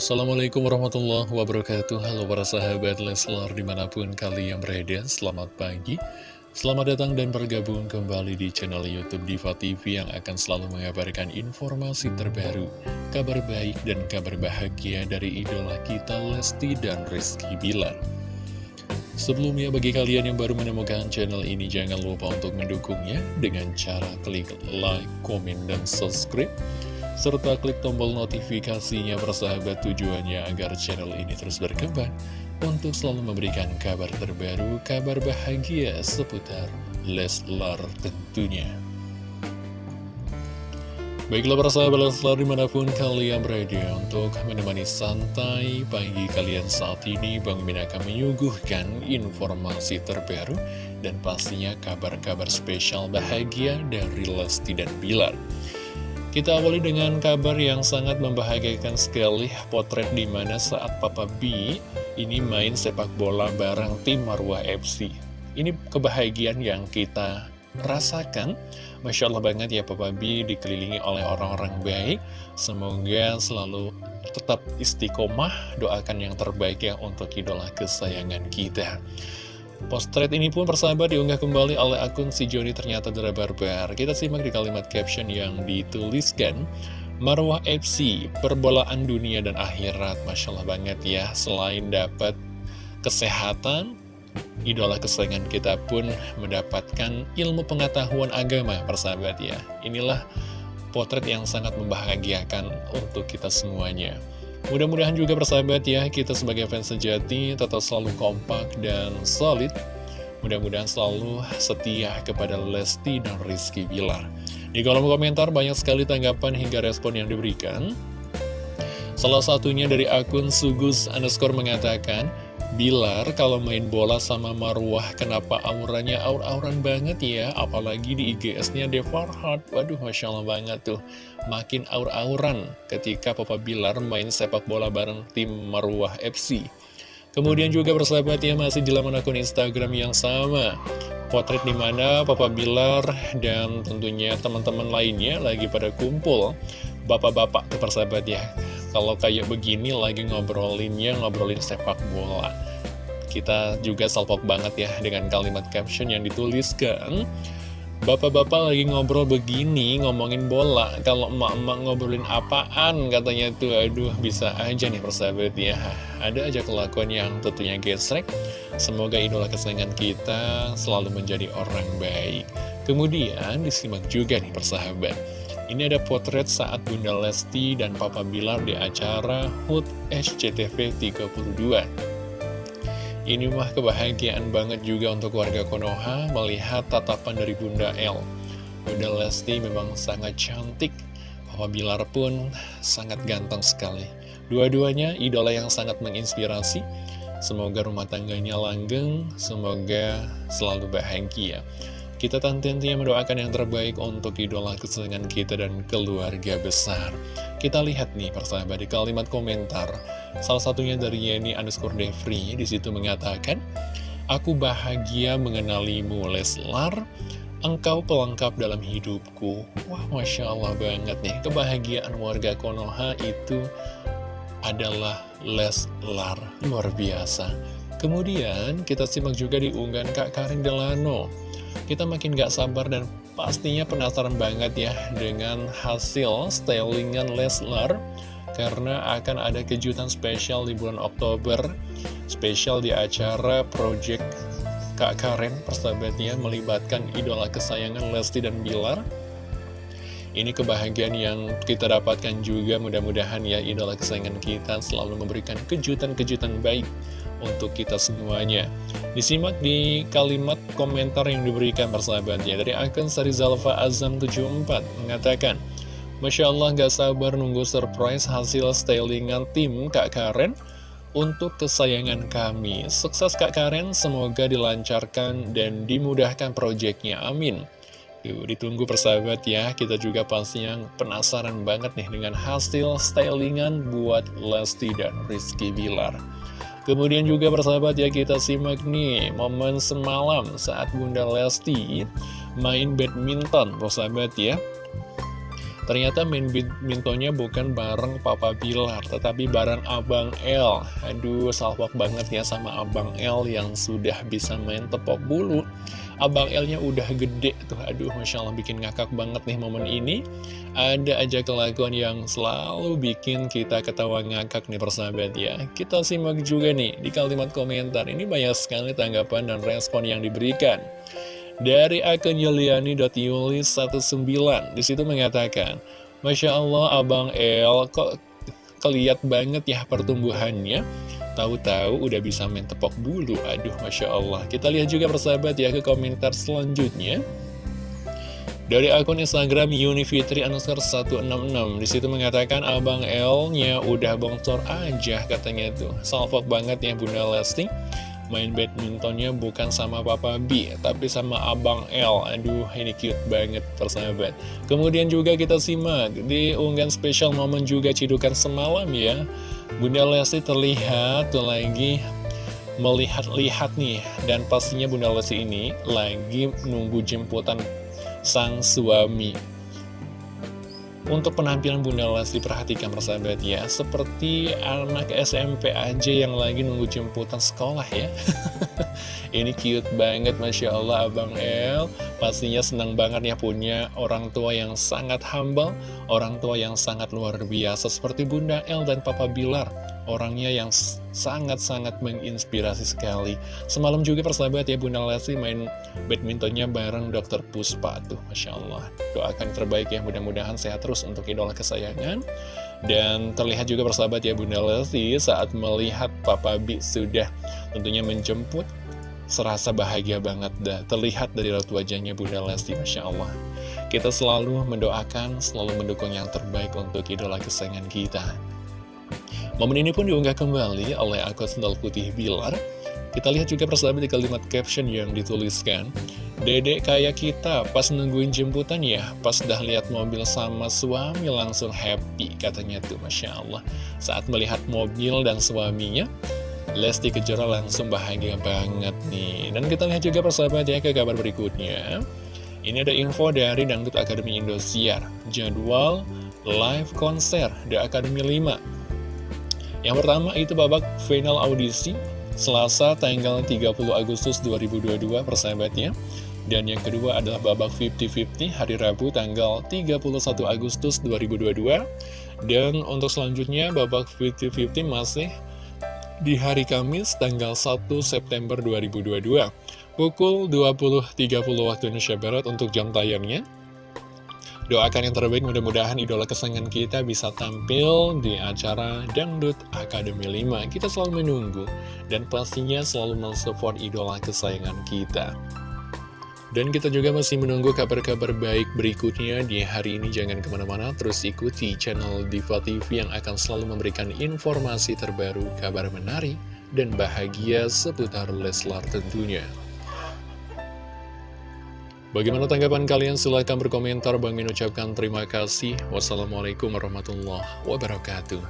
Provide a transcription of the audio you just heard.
Assalamualaikum warahmatullahi wabarakatuh. Halo para sahabat Leslar di mana pun kalian berada Selamat pagi. Selamat datang dan bergabung kembali di channel Youtube Diva TV Yang akan selalu mengabarkan informasi terbaru Kabar baik dan kabar bahagia dari idola kita Lesti dan Rizky Bilar. Sebelumnya bagi kalian yang baru menemukan channel ini Jangan lupa untuk mendukungnya Dengan cara klik like, komen, dan subscribe serta klik tombol notifikasinya persahabat tujuannya agar channel ini terus berkembang untuk selalu memberikan kabar terbaru, kabar bahagia seputar Leslar tentunya. Baiklah para sahabat Leslar di mana pun kalian berada untuk menemani santai pagi kalian saat ini Bang Min akan menyuguhkan informasi terbaru dan pastinya kabar-kabar spesial bahagia dari Lesti dan Bilar. Kita awali dengan kabar yang sangat membahagiakan sekali potret di mana saat Papa B ini main sepak bola bareng tim Marwah FC. Ini kebahagiaan yang kita rasakan. Masya Allah banget ya Papa B dikelilingi oleh orang-orang baik. Semoga selalu tetap istiqomah, doakan yang terbaik ya untuk idola kesayangan kita. Postret ini pun persahabat diunggah kembali oleh akun si Joni ternyata adalah barbar. Kita simak di kalimat caption yang dituliskan. Marwah FC, perbolaan dunia dan akhirat. Masya Allah banget ya, selain dapat kesehatan, idola kesayangan kita pun mendapatkan ilmu pengetahuan agama, persahabat ya. Inilah potret yang sangat membahagiakan untuk kita semuanya. Mudah-mudahan juga persahabat ya, kita sebagai fans sejati tetap selalu kompak dan solid. Mudah-mudahan selalu setia kepada Lesti dan Rizky Bilar. Di kolom komentar banyak sekali tanggapan hingga respon yang diberikan. Salah satunya dari akun Sugus underscore mengatakan, Bilar kalau main bola sama Marwah kenapa auranya aur-auran banget ya? Apalagi di IGS-nya Devarhard waduh Masya Allah banget tuh. Makin aur-auran ketika Papa Bilar main sepak bola bareng tim Marwah FC kemudian juga bersahabat ya masih di laman akun Instagram yang sama. Potret di mana Papa Bilar dan tentunya teman-teman lainnya lagi pada kumpul. Bapak-bapak persahabat ya kalau kayak begini lagi ngobrolinnya ngobrolin sepak bola. Kita juga salpok banget ya dengan kalimat caption yang dituliskan Bapak-bapak lagi ngobrol begini, ngomongin bola. Kalau emak-emak ngobrolin apaan? Katanya tuh. Aduh bisa aja nih persahabat ya. Ada aja kelakuan yang tentunya gesrek. Semoga idola kesayangan kita selalu menjadi orang baik. Kemudian disimak juga nih persahabat ini ada potret saat Bunda Lesti dan Papa Bilar di acara HUT SCTV 32. Ini mah kebahagiaan banget juga untuk warga Konoha melihat tatapan dari Bunda L. Bunda Lesti memang sangat cantik, Papa Bilar pun sangat ganteng sekali. Dua-duanya idola yang sangat menginspirasi. Semoga rumah tangganya langgeng, semoga selalu bahagia. Kita tentunya mendoakan yang terbaik untuk idola kesenangan kita dan keluarga besar. Kita lihat nih persahabat di kalimat komentar. Salah satunya dari Yeni underscore Devri di situ mengatakan, Aku bahagia mengenalimu Leslar, engkau pelengkap dalam hidupku. Wah Masya Allah banget nih, kebahagiaan warga Konoha itu adalah Leslar. Luar biasa. Kemudian kita simak juga di unggahan Kak Karin Delano kita makin gak sabar dan pastinya penasaran banget ya dengan hasil stylingan Leslar karena akan ada kejutan spesial di bulan Oktober spesial di acara Project Kak Karen persahabatnya melibatkan idola kesayangan Lesti dan Bilar. Ini kebahagiaan yang kita dapatkan juga mudah-mudahan ya idola kesayangan kita selalu memberikan kejutan-kejutan baik untuk kita semuanya. Disimak di kalimat komentar yang diberikan persahabatnya dari akun Sarizalfa Azam 74 mengatakan, Masya Allah gak sabar nunggu surprise hasil stylingan tim Kak Karen untuk kesayangan kami. Sukses Kak Karen, semoga dilancarkan dan dimudahkan proyeknya. Amin. Yuk, ditunggu persahabat ya, kita juga pastinya penasaran banget nih dengan hasil stylingan buat Lesti dan Rizky Bilar. Kemudian juga persahabat ya kita simak nih momen semalam saat Bunda Lesti main badminton persahabat ya Ternyata main badmintonnya bukan bareng Papa Bilar, tetapi bareng Abang L. Aduh, salvok banget ya sama Abang L yang sudah bisa main tepok bulu. Abang L-nya udah gede tuh, aduh Masya Allah bikin ngakak banget nih momen ini. Ada aja kelakuan yang selalu bikin kita ketawa ngakak nih persahabat ya. Kita simak juga nih di kalimat komentar, ini banyak sekali tanggapan dan respon yang diberikan. Dari akun Yuliani.yulis19 Di situ mengatakan Masya Allah Abang El kok keliat banget ya pertumbuhannya Tahu-tahu udah bisa main tepok bulu Aduh Masya Allah Kita lihat juga persahabat ya ke komentar selanjutnya dari akun Instagram Unifitri underscore 166 Di situ mengatakan Abang L-nya udah bongcor aja katanya tuh Salvok banget ya Bunda Lesti main badmintonnya bukan sama Papa B, tapi sama Abang L. Aduh, ini cute banget persahabat. Kemudian juga kita simak di unggahan spesial momen juga cidukan semalam ya. Bunda Lesti terlihat tuh lagi melihat-lihat nih, dan pastinya Bunda Lesti ini lagi nunggu jemputan sang suami. Untuk penampilan Bunda Lesti perhatikan persahabat ya Seperti anak SMP aja yang lagi nunggu jemputan sekolah ya Ini cute banget Masya Allah Abang El. Pastinya senang banget ya punya orang tua yang sangat humble Orang tua yang sangat luar biasa. Seperti Bunda El dan Papa Bilar Orangnya yang sangat-sangat menginspirasi sekali. Semalam juga persahabat ya Bunda Lesti main badmintonnya bareng Dr. Puspa. Tuh Masya Allah Doakan terbaik ya. Mudah-mudahan sehat terus untuk idola kesayangan. Dan terlihat juga persahabat ya Bunda Lesti saat melihat Papa Bi sudah tentunya menjemput Serasa bahagia banget dah terlihat dari raut wajahnya Bunda Lesti Masya Allah Kita selalu mendoakan, selalu mendukung yang terbaik untuk idola kesayangan kita Momen ini pun diunggah kembali oleh akun sendal putih Bilar. Kita lihat juga persahabat di kalimat caption yang dituliskan. Dedek kayak kita, pas nungguin jemputan ya, pas dah lihat mobil sama suami langsung happy, katanya tuh Masya Allah. Saat melihat mobil dan suaminya, Lesti Kejora langsung bahagia banget nih. Dan kita lihat juga persahabat ya ke kabar berikutnya. Ini ada info dari Dangdut Akademi Indosiar. Jadwal live konser The Academy 5 yang pertama itu babak final audisi Selasa tanggal 30 Agustus 2022 persahabatnya Dan yang kedua adalah babak 50-50 hari Rabu tanggal 31 Agustus 2022 Dan untuk selanjutnya babak 50-50 masih di hari Kamis tanggal 1 September 2022 Pukul 20.30 waktu Indonesia Barat untuk jam tayangnya Doakan yang terbaik mudah-mudahan idola kesayangan kita bisa tampil di acara Dangdut Akademi 5. Kita selalu menunggu dan pastinya selalu mensupport idola kesayangan kita. Dan kita juga masih menunggu kabar-kabar baik berikutnya di hari ini. Jangan ke mana-mana, terus ikuti channel Diva TV yang akan selalu memberikan informasi terbaru, kabar menarik, dan bahagia seputar Leslar tentunya. Bagaimana tanggapan kalian? Silahkan berkomentar. Bang Min ucapkan terima kasih. Wassalamualaikum warahmatullahi wabarakatuh.